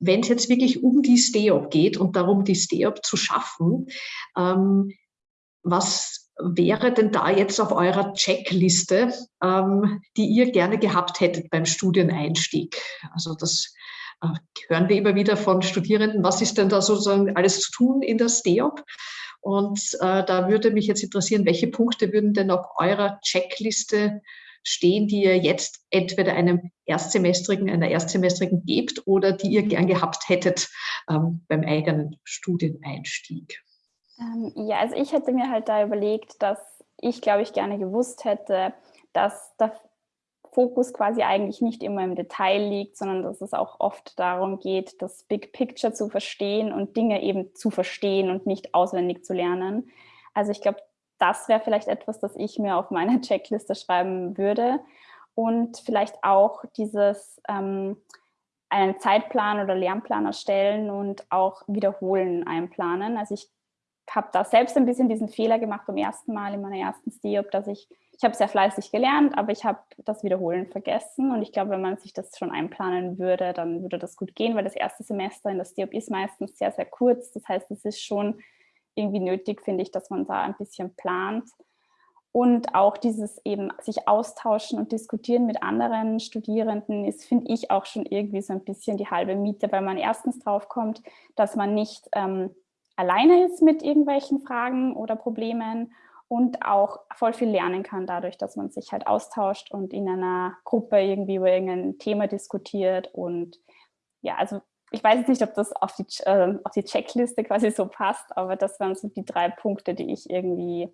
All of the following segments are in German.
wenn es jetzt wirklich um die STEOP geht und darum, die STEOP zu schaffen, ähm, was wäre denn da jetzt auf eurer Checkliste, ähm, die ihr gerne gehabt hättet beim Studieneinstieg? Also das äh, hören wir immer wieder von Studierenden. Was ist denn da sozusagen alles zu tun in der STEOP? Und äh, da würde mich jetzt interessieren, welche Punkte würden denn auf eurer Checkliste stehen, die ihr jetzt entweder einem Erstsemestrigen, einer Erstsemestrigen gebt oder die ihr gern gehabt hättet ähm, beim eigenen Studieneinstieg? Ähm, ja, also ich hätte mir halt da überlegt, dass ich, glaube ich, gerne gewusst hätte, dass der Fokus quasi eigentlich nicht immer im Detail liegt, sondern dass es auch oft darum geht, das Big Picture zu verstehen und Dinge eben zu verstehen und nicht auswendig zu lernen. Also ich glaube, das wäre vielleicht etwas, das ich mir auf meine Checkliste schreiben würde. Und vielleicht auch dieses ähm, einen Zeitplan oder Lernplan erstellen und auch wiederholen einplanen. Also ich habe da selbst ein bisschen diesen Fehler gemacht beim ersten Mal in meiner ersten STEOP, dass ich, ich habe sehr fleißig gelernt, aber ich habe das Wiederholen vergessen und ich glaube, wenn man sich das schon einplanen würde, dann würde das gut gehen, weil das erste Semester in der STEOP ist meistens sehr, sehr kurz. Das heißt, es ist schon irgendwie nötig, finde ich, dass man da ein bisschen plant. Und auch dieses eben sich austauschen und diskutieren mit anderen Studierenden ist, finde ich, auch schon irgendwie so ein bisschen die halbe Miete, weil man erstens drauf kommt, dass man nicht ähm, alleine ist mit irgendwelchen Fragen oder Problemen und auch voll viel lernen kann dadurch, dass man sich halt austauscht und in einer Gruppe irgendwie über irgendein Thema diskutiert und ja, also ich weiß jetzt nicht, ob das auf die, äh, auf die Checkliste quasi so passt, aber das waren so die drei Punkte, die ich irgendwie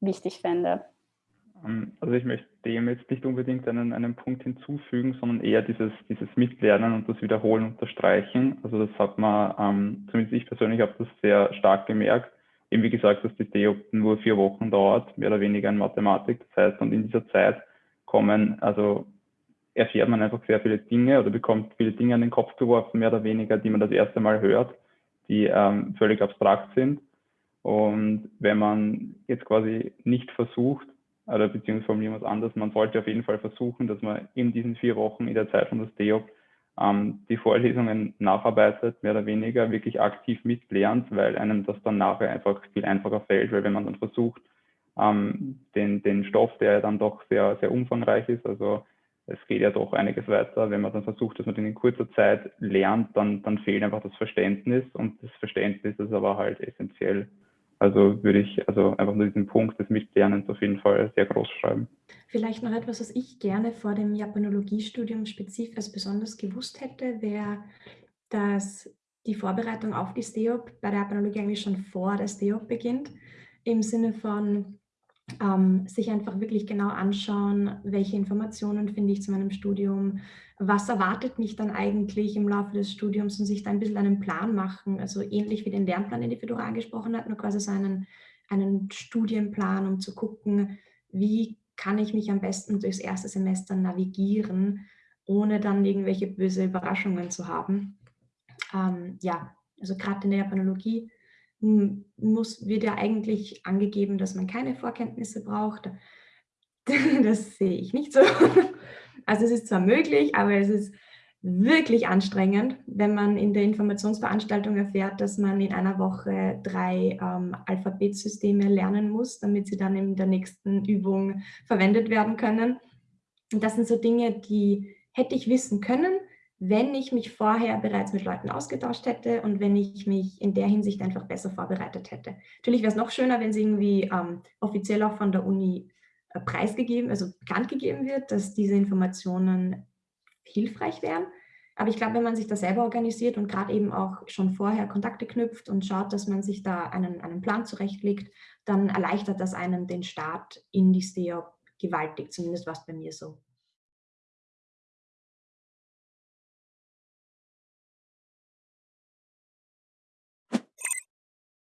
wichtig fände. Ähm, also ich möchte dem jetzt nicht unbedingt einen, einen Punkt hinzufügen, sondern eher dieses, dieses Mitlernen und das Wiederholen unterstreichen. Also das hat man, ähm, zumindest ich persönlich habe das sehr stark gemerkt. Eben wie gesagt, dass die DEO nur vier Wochen dauert, mehr oder weniger in Mathematik. Das heißt, und in dieser Zeit kommen, also erfährt man einfach sehr viele Dinge oder bekommt viele Dinge an den Kopf geworfen, mehr oder weniger, die man das erste Mal hört, die ähm, völlig abstrakt sind. Und wenn man jetzt quasi nicht versucht, oder beziehungsweise formulieren wir anders, man sollte auf jeden Fall versuchen, dass man in diesen vier Wochen in der Zeit von das DEOP ähm, die Vorlesungen nacharbeitet, mehr oder weniger wirklich aktiv mitlernt, weil einem das dann nachher einfach viel einfacher fällt, weil wenn man dann versucht, ähm, den, den Stoff, der dann doch sehr, sehr umfangreich ist, also es geht ja doch einiges weiter. Wenn man dann versucht, dass man den in kurzer Zeit lernt, dann, dann fehlt einfach das Verständnis und das Verständnis ist aber halt essentiell also würde ich also einfach nur diesen Punkt des Mitlernens auf jeden Fall sehr groß schreiben. Vielleicht noch etwas, was ich gerne vor dem Japanologiestudium spezifisch als besonders gewusst hätte, wäre, dass die Vorbereitung auf die STEOP bei der Japanologie eigentlich schon vor der STEOP beginnt, im Sinne von ähm, sich einfach wirklich genau anschauen, welche Informationen finde ich zu meinem Studium, was erwartet mich dann eigentlich im Laufe des Studiums und sich da ein bisschen einen Plan machen, also ähnlich wie den Lernplan, den die Fedora angesprochen hat, nur quasi so einen, einen Studienplan, um zu gucken, wie kann ich mich am besten durchs erste Semester navigieren, ohne dann irgendwelche böse Überraschungen zu haben. Ähm, ja, also gerade in der Japanologie muss, wird ja eigentlich angegeben, dass man keine Vorkenntnisse braucht. Das sehe ich nicht so. Also es ist zwar möglich, aber es ist wirklich anstrengend, wenn man in der Informationsveranstaltung erfährt, dass man in einer Woche drei ähm, Alphabetsysteme lernen muss, damit sie dann in der nächsten Übung verwendet werden können. Und das sind so Dinge, die hätte ich wissen können, wenn ich mich vorher bereits mit Leuten ausgetauscht hätte und wenn ich mich in der Hinsicht einfach besser vorbereitet hätte. Natürlich wäre es noch schöner, wenn es irgendwie ähm, offiziell auch von der Uni äh, preisgegeben, also bekannt gegeben wird, dass diese Informationen hilfreich wären. Aber ich glaube, wenn man sich da selber organisiert und gerade eben auch schon vorher Kontakte knüpft und schaut, dass man sich da einen, einen Plan zurechtlegt, dann erleichtert das einem den Start in die STEOP gewaltig. Zumindest war es bei mir so.